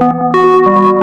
Música